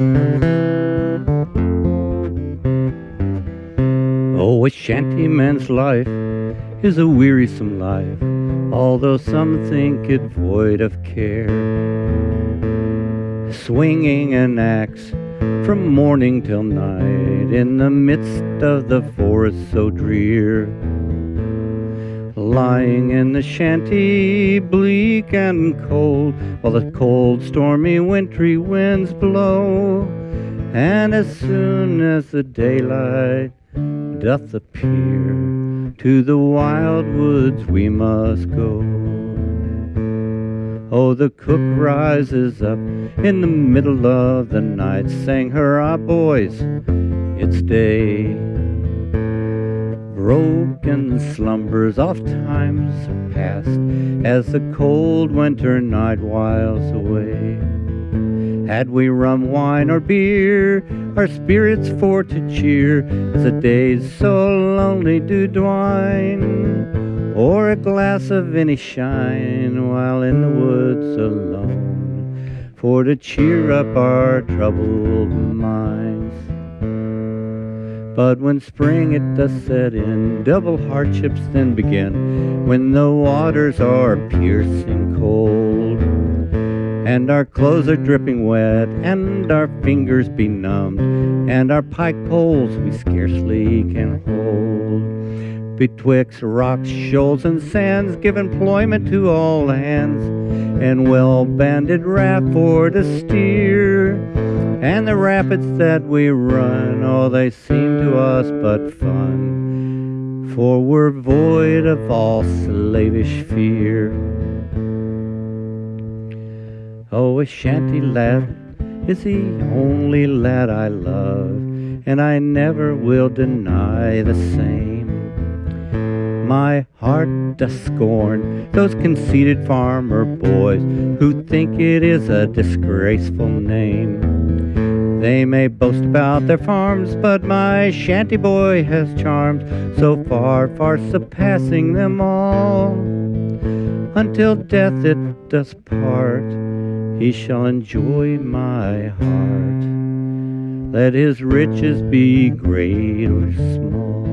Oh, a shantyman's life is a wearisome life, although some think it void of care. Swinging an axe from morning till night in the midst of the forest so drear. Lying in the shanty, bleak and cold, while the cold, stormy, wintry winds blow. And as soon as the daylight doth appear, to the wild woods we must go. Oh, the cook rises up in the middle of the night, saying, Hurrah, boys, it's day. Broken slumbers oft times are past as the cold winter night whiles away. Had we rum, wine, or beer, our spirits for to cheer, as the days so lonely do dwine, or a glass of any shine while in the woods alone, for to cheer up our troubled minds. But when spring it does set in, double hardships then begin, when the waters are piercing cold, and our clothes are dripping wet, and our fingers benumbed, and our pike poles we scarcely can hold. Betwixt rocks, shoals, and sands, give employment to all hands, and well banded raft for to steer. And the rapids that we run, oh, they seem to us but fun, for we're void of all slavish fear. Oh, a shanty lad is the only lad I love, and I never will deny the same. My heart does scorn those conceited farmer boys who think it is a disgraceful name. They may boast about their farms, but my shanty boy has charms so far, far surpassing them all. Until death it does part, he shall enjoy my heart. Let his riches be great or small.